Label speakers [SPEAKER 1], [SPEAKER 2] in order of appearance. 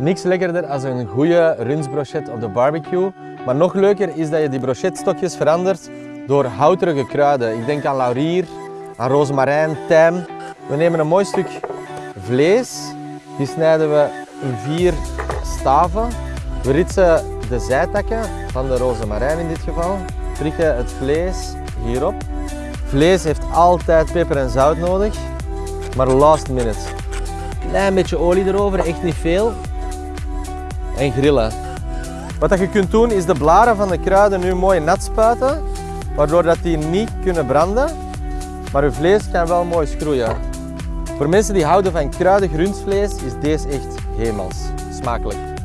[SPEAKER 1] Niks lekkerder als een goede rundbrochet op de barbecue. Maar nog leuker is dat je die brochetstokjes verandert door houterige kruiden. Ik denk aan laurier, aan rozemarijn, tijm. We nemen een mooi stuk vlees. Die snijden we in vier staven. We ritsen de zijtakken van de rozemarijn in dit geval. Prikken het vlees hierop. Vlees heeft altijd peper en zout nodig, maar last minute. Klein beetje olie erover, echt niet veel. En grillen. Wat je kunt doen is de blaren van de kruiden nu mooi nat spuiten, waardoor dat die niet kunnen branden, maar uw vlees kan wel mooi schroeien. Voor mensen die houden van kruidig rundvlees is deze echt hemels. Smakelijk.